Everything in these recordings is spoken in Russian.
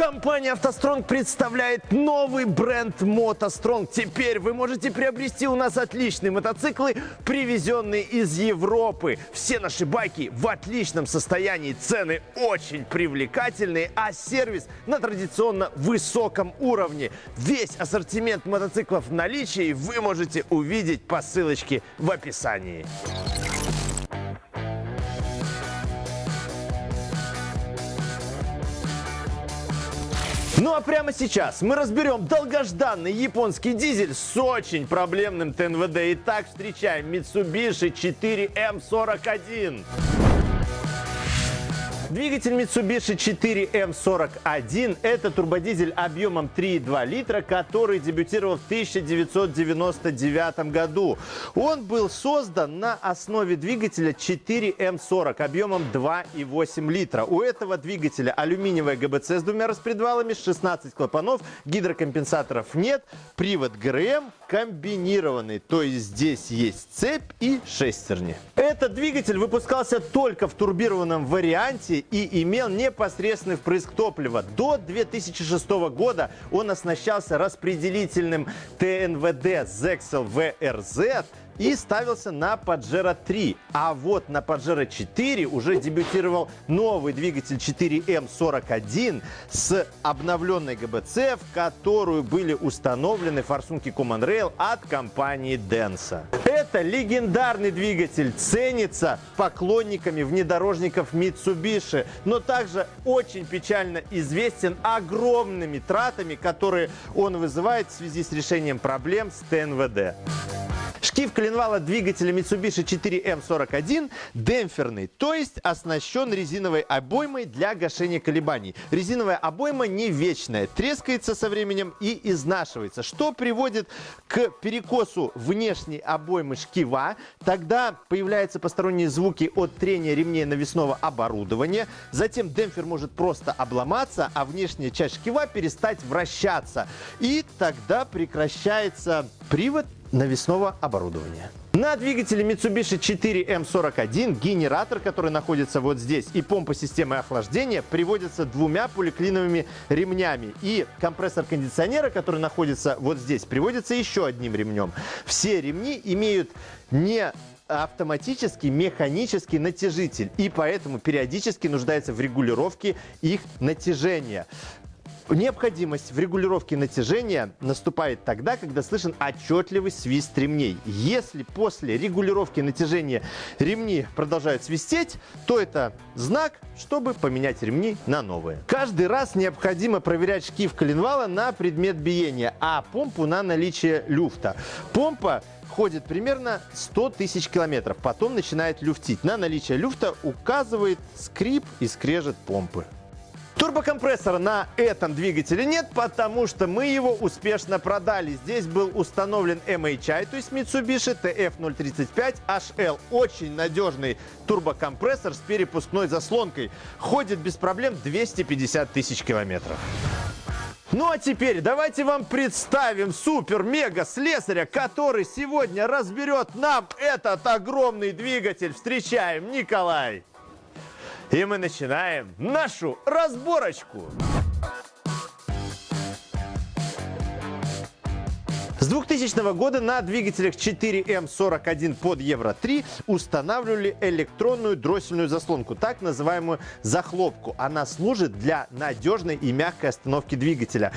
Компания «АвтоСтронг» представляет новый бренд «МотоСтронг». Теперь вы можете приобрести у нас отличные мотоциклы, привезенные из Европы. Все наши байки в отличном состоянии, цены очень привлекательные, а сервис на традиционно высоком уровне. Весь ассортимент мотоциклов в наличии вы можете увидеть по ссылочке в описании. Ну а прямо сейчас мы разберем долгожданный японский дизель с очень проблемным ТНВД. Итак, встречаем Mitsubishi 4M41. Двигатель Mitsubishi 4M41 – это турбодизель объемом 3,2 литра, который дебютировал в 1999 году. Он был создан на основе двигателя 4M40 объемом 2,8 литра. У этого двигателя алюминиевая ГБЦ с двумя распредвалами, 16 клапанов, гидрокомпенсаторов нет, привод ГРМ комбинированный, то есть здесь есть цепь и шестерни. Этот двигатель выпускался только в турбированном варианте и имел непосредственный впрыск топлива. До 2006 года он оснащался распределительным ТНВД Zexel VRZ и ставился на Pajero 3. А вот на Pajero 4 уже дебютировал новый двигатель 4M41 с обновленной ГБЦ, в которую были установлены форсунки Common Rail от компании Denso. Это легендарный двигатель, ценится поклонниками внедорожников Mitsubishi, но также очень печально известен огромными тратами, которые он вызывает в связи с решением проблем с ТНВД. Шкив коленвала двигателя Mitsubishi 4M41 демпферный, то есть оснащен резиновой обоймой для гашения колебаний. Резиновая обойма не вечная, трескается со временем и изнашивается, что приводит к перекосу внешней обоймы шкива. Тогда появляются посторонние звуки от трения ремней навесного оборудования. Затем демпфер может просто обломаться, а внешняя часть шкива перестать вращаться. И тогда прекращается привод навесного оборудования. На двигателе Mitsubishi 4M41 генератор, который находится вот здесь, и помпа системы охлаждения приводятся двумя поликлиновыми ремнями. И компрессор кондиционера, который находится вот здесь, приводится еще одним ремнем. Все ремни имеют не автоматический механический натяжитель и поэтому периодически нуждается в регулировке их натяжения. Необходимость в регулировке натяжения наступает тогда, когда слышен отчетливый свист ремней. Если после регулировки натяжения ремни продолжают свистеть, то это знак, чтобы поменять ремни на новые. Каждый раз необходимо проверять шкив коленвала на предмет биения, а помпу на наличие люфта. Помпа ходит примерно 100 тысяч километров, потом начинает люфтить. На наличие люфта указывает скрип и скрежет помпы. Турбокомпрессора на этом двигателе нет, потому что мы его успешно продали. Здесь был установлен MHI, то есть Mitsubishi TF035 HL. Очень надежный турбокомпрессор с перепускной заслонкой. Ходит без проблем 250 тысяч километров. Ну а теперь давайте вам представим супер-мега-слесаря, который сегодня разберет нам этот огромный двигатель. Встречаем Николай! И мы начинаем нашу разборочку. С 2000 года на двигателях 4М41 под Евро-3 устанавливали электронную дроссельную заслонку, так называемую захлопку. Она служит для надежной и мягкой остановки двигателя.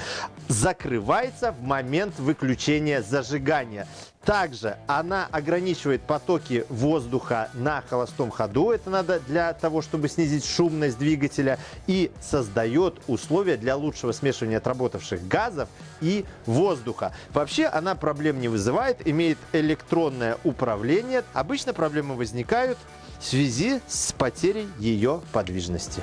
Закрывается в момент выключения зажигания. Также она ограничивает потоки воздуха на холостом ходу. Это надо для того, чтобы снизить шумность двигателя. И создает условия для лучшего смешивания отработавших газов и воздуха. Вообще она проблем не вызывает, имеет электронное управление. Обычно проблемы возникают в связи с потерей ее подвижности.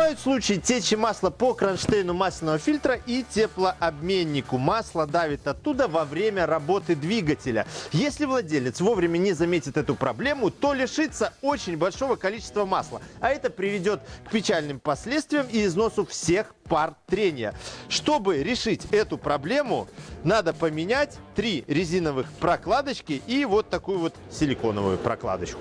Бывают случаи течи масла по кронштейну масляного фильтра и теплообменнику. Масло давит оттуда во время работы двигателя. Если владелец вовремя не заметит эту проблему, то лишится очень большого количества масла. А это приведет к печальным последствиям и износу всех пар трения. Чтобы решить эту проблему, надо поменять три резиновых прокладочки и вот такую вот силиконовую прокладочку.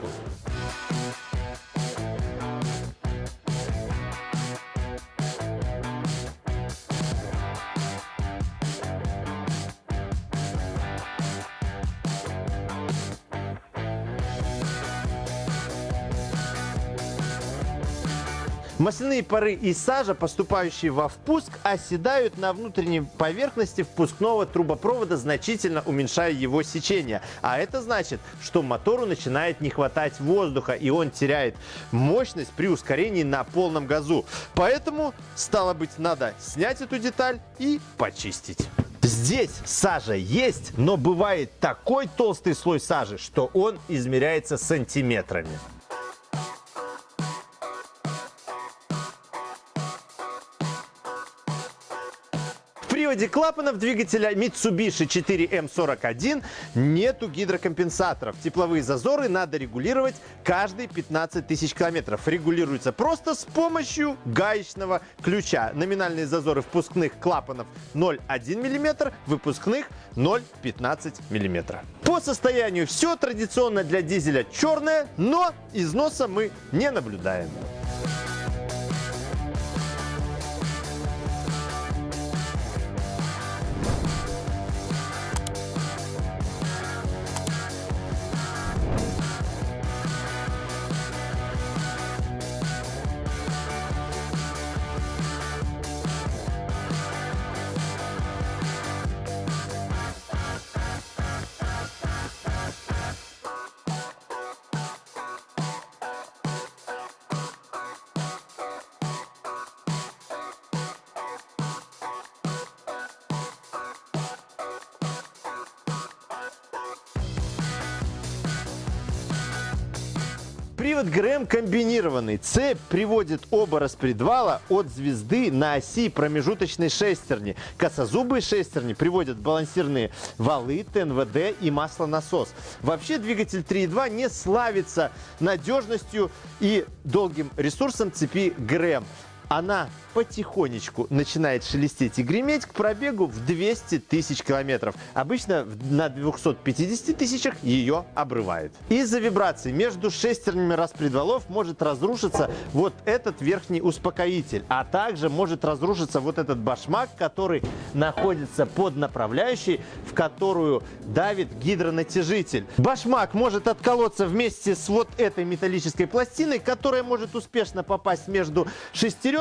Масляные пары и сажа, поступающие во впуск, оседают на внутренней поверхности впускного трубопровода, значительно уменьшая его сечение. А это значит, что мотору начинает не хватать воздуха, и он теряет мощность при ускорении на полном газу. Поэтому, стало быть, надо снять эту деталь и почистить. Здесь сажа есть, но бывает такой толстый слой сажи, что он измеряется сантиметрами. Приводе клапанов двигателя Mitsubishi 4M41 нету гидрокомпенсаторов. Тепловые зазоры надо регулировать каждые 15 тысяч километров. Регулируется просто с помощью гаечного ключа. Номинальные зазоры впускных клапанов 0,1 мм, выпускных 0,15 мм. По состоянию все традиционно для дизеля черное, но износа мы не наблюдаем. Привод ГРМ комбинированный. Цепь приводит оба распредвала от звезды на оси промежуточной шестерни. Косозубые шестерни приводят балансирные валы, ТНВД и маслонасос. Вообще двигатель 3.2 не славится надежностью и долгим ресурсом цепи ГРМ. Она потихонечку начинает шелестеть и греметь к пробегу в 200 тысяч километров. Обычно на 250 тысячах ее обрывает. Из-за вибраций между шестернями распредвалов может разрушиться вот этот верхний успокоитель, а также может разрушиться вот этот башмак, который находится под направляющей, в которую давит гидронатяжитель. Башмак может отколоться вместе с вот этой металлической пластиной, которая может успешно попасть между шестеренками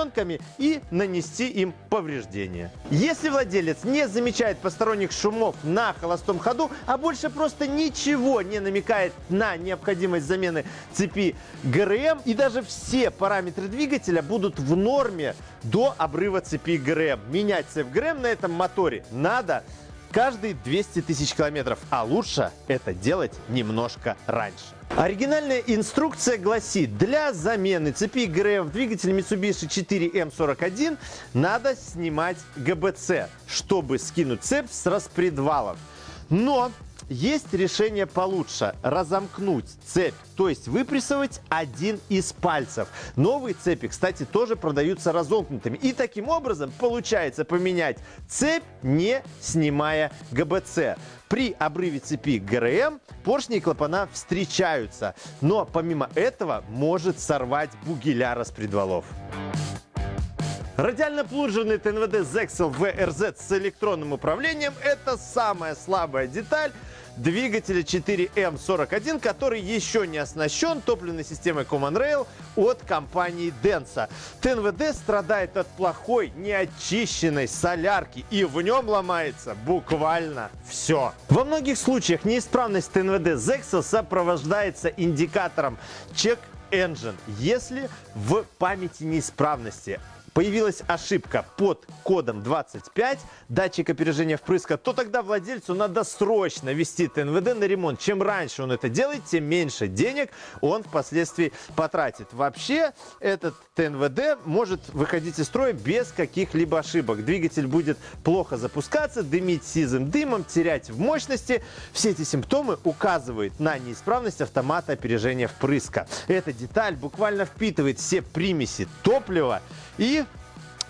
и нанести им повреждения. Если владелец не замечает посторонних шумов на холостом ходу, а больше просто ничего не намекает на необходимость замены цепи ГРМ, и даже все параметры двигателя будут в норме до обрыва цепи ГРМ. Менять цепь ГРМ на этом моторе надо каждые 200 тысяч километров, а лучше это делать немножко раньше. Оригинальная инструкция гласит, для замены цепи ГРМ в двигателе Mitsubishi 4M41 надо снимать ГБЦ, чтобы скинуть цепь с распредвалов. Но есть решение получше – разомкнуть цепь, то есть выпрессовать один из пальцев. Новые цепи, кстати, тоже продаются разомкнутыми. И таким образом получается поменять цепь, не снимая ГБЦ. При обрыве цепи ГРМ поршни и клапана встречаются, но помимо этого может сорвать бугеля распредвалов. Радиально-плужерный ТНВД Zexel VRZ с электронным управлением – это самая слабая деталь двигателя 4M41, который еще не оснащен топливной системой Common Rail от компании Denso. ТНВД страдает от плохой, неочищенной солярки, и в нем ломается буквально все. Во многих случаях неисправность ТНВД Zexel сопровождается индикатором Check Engine, если в памяти неисправности появилась ошибка под кодом 25 датчик опережения впрыска, то тогда владельцу надо срочно вести ТНВД на ремонт. Чем раньше он это делает, тем меньше денег он впоследствии потратит. Вообще этот ТНВД может выходить из строя без каких-либо ошибок. Двигатель будет плохо запускаться, дымить сизым дымом, терять в мощности. Все эти симптомы указывают на неисправность автомата опережения впрыска. Эта деталь буквально впитывает все примеси топлива и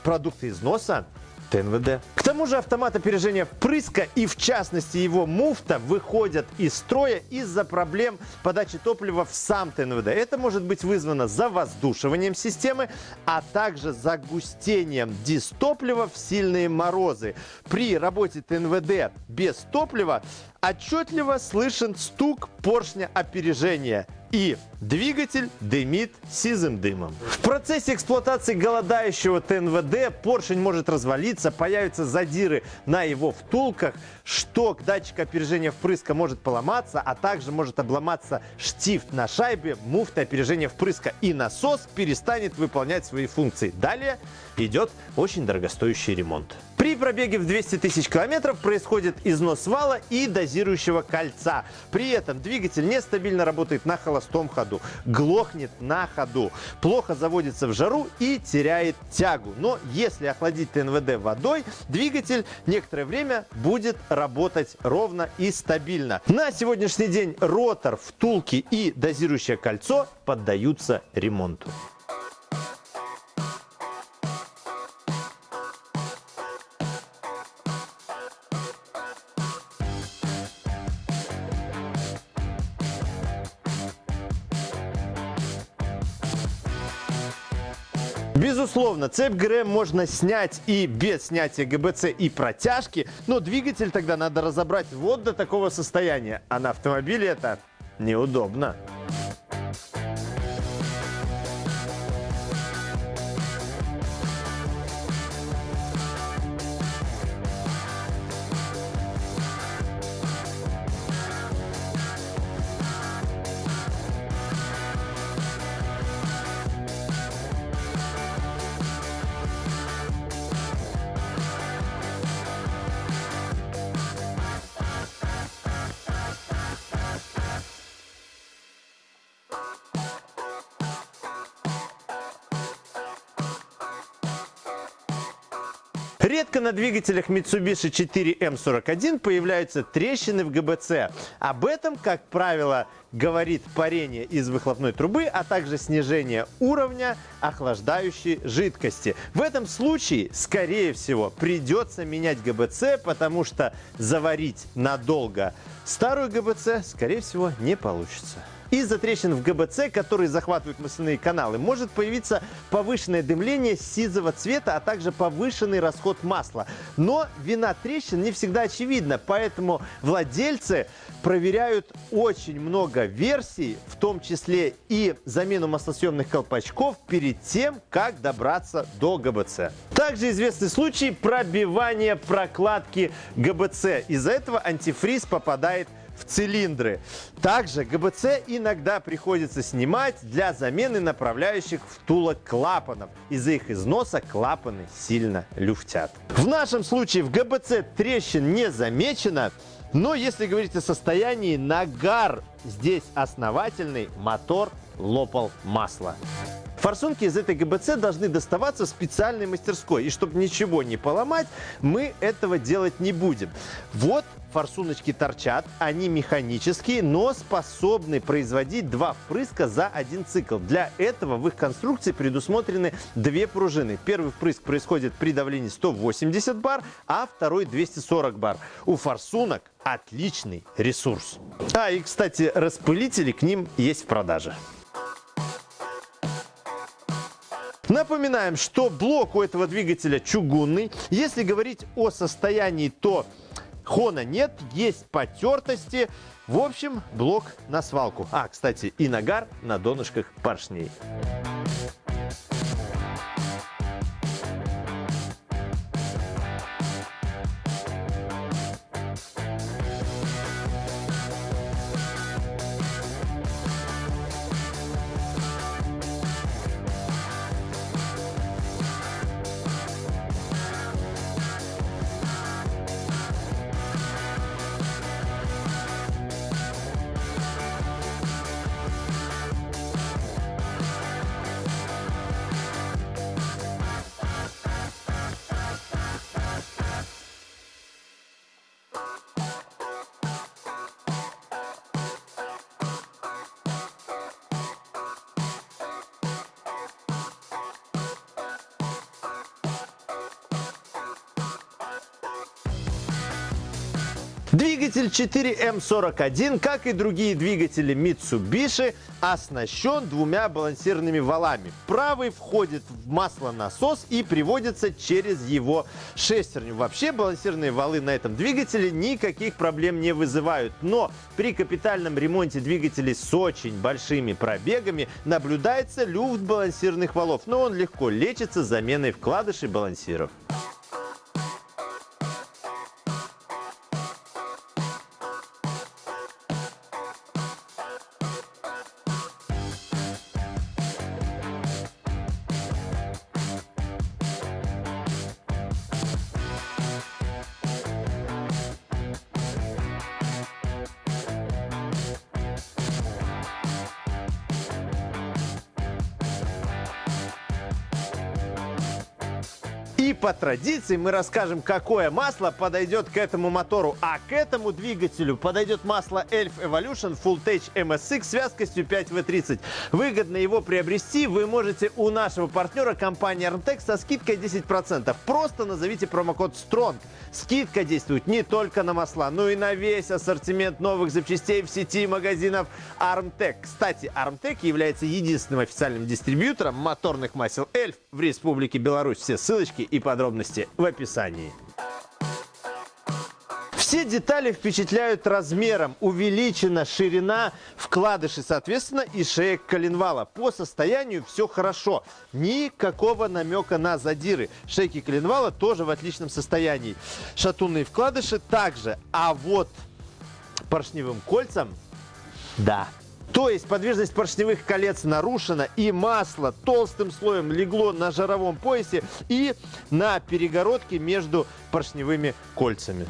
продукты износа ТНВД. К тому же автомат опережения впрыска и в частности его муфта выходят из строя из-за проблем подачи топлива в сам ТНВД. Это может быть вызвано завоздушиванием системы, а также загустением дистоплива в сильные морозы. При работе ТНВД без топлива отчетливо слышен стук поршня опережения и двигатель дымит сизым дымом. В процессе эксплуатации голодающего ТНВД поршень может развалиться, появятся задиры на его втулках, шток датчика опережения впрыска может поломаться, а также может обломаться штифт на шайбе, муфта опережения впрыска и насос перестанет выполнять свои функции. Далее идет очень дорогостоящий ремонт. При пробеге в 200 тысяч километров происходит износ вала и дозирующего кольца. При этом двигатель нестабильно работает на холостом ходу, глохнет на ходу, плохо заводится в жару и теряет тягу. Но если охладить ТНВД водой, двигатель некоторое время будет работать ровно и стабильно. На сегодняшний день ротор, втулки и дозирующее кольцо поддаются ремонту. Безусловно, цепь ГРМ можно снять и без снятия ГБЦ и протяжки, но двигатель тогда надо разобрать вот до такого состояния, а на автомобиле это неудобно. Редко на двигателях Mitsubishi 4M41 появляются трещины в ГБЦ. Об этом, как правило, говорит парение из выхлопной трубы, а также снижение уровня охлаждающей жидкости. В этом случае, скорее всего, придется менять ГБЦ, потому что заварить надолго старую ГБЦ, скорее всего, не получится. Из-за трещин в ГБЦ, которые захватывают масляные каналы, может появиться повышенное дымление сизого цвета, а также повышенный расход масла. Но вина трещин не всегда очевидна, поэтому владельцы проверяют очень много версий, в том числе и замену маслосъемных колпачков перед тем, как добраться до ГБЦ. Также известны случаи пробивания прокладки ГБЦ. Из-за этого антифриз попадает цилиндры. Также ГБЦ иногда приходится снимать для замены направляющих втулок клапанов. Из-за их износа клапаны сильно люфтят. В нашем случае в ГБЦ трещин не замечено, но если говорить о состоянии, нагар здесь основательный, мотор лопал масло. Форсунки из этой ГБЦ должны доставаться специальной мастерской. И чтобы ничего не поломать, мы этого делать не будем. Вот форсуночки торчат, они механические, но способны производить два впрыска за один цикл. Для этого в их конструкции предусмотрены две пружины. Первый впрыск происходит при давлении 180 бар, а второй 240 бар. У форсунок отличный ресурс. А и, кстати, распылители к ним есть в продаже. Напоминаем, что блок у этого двигателя чугунный. Если говорить о состоянии, то хона нет, есть потертости. В общем, блок на свалку. А, кстати, и нагар на донышках поршней. Двигатель 4М41, как и другие двигатели Mitsubishi, оснащен двумя балансированными валами. Правый входит в маслонасос и приводится через его шестерню. Вообще балансированные валы на этом двигателе никаких проблем не вызывают. Но при капитальном ремонте двигателей с очень большими пробегами наблюдается люфт балансированных валов. Но он легко лечится заменой вкладышей балансиров. И по традиции мы расскажем, какое масло подойдет к этому мотору. А к этому двигателю подойдет масло Elf Evolution Full Tech MSX с вязкостью 5W30. Выгодно его приобрести вы можете у нашего партнера компании Armtec со скидкой 10%. Просто назовите промокод STRONG. Скидка действует не только на масла, но и на весь ассортимент новых запчастей в сети магазинов Armtec. Кстати, Armtec является единственным официальным дистрибьютором моторных масел Elf в Республике Беларусь. Все ссылочки и подробности в описании. Все детали впечатляют размером. Увеличена ширина вкладыши, соответственно, и шеек коленвала. По состоянию все хорошо. Никакого намека на задиры. Шейки коленвала тоже в отличном состоянии. Шатунные вкладыши также. А вот поршневым кольцам, да, то есть подвижность поршневых колец нарушена, и масло толстым слоем легло на жаровом поясе и на перегородке между поршневыми кольцами.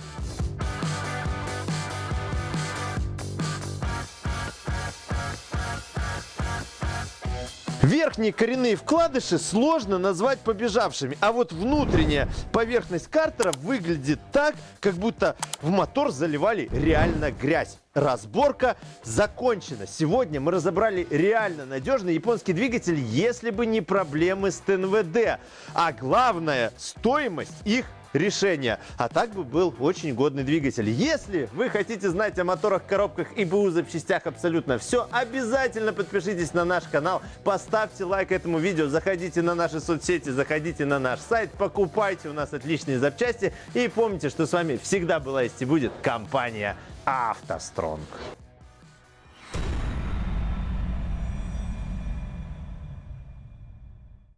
Верхние коренные вкладыши сложно назвать побежавшими, а вот внутренняя поверхность картера выглядит так, как будто в мотор заливали реально грязь. Разборка закончена. Сегодня мы разобрали реально надежный японский двигатель, если бы не проблемы с ТНВД. А главное, стоимость их решения. А так бы был очень годный двигатель. Если вы хотите знать о моторах, коробках и БУ запчастях абсолютно все, обязательно подпишитесь на наш канал, поставьте лайк этому видео, заходите на наши соцсети, заходите на наш сайт, покупайте у нас отличные запчасти и помните, что с вами всегда была есть и будет компания «АвтоСтронг».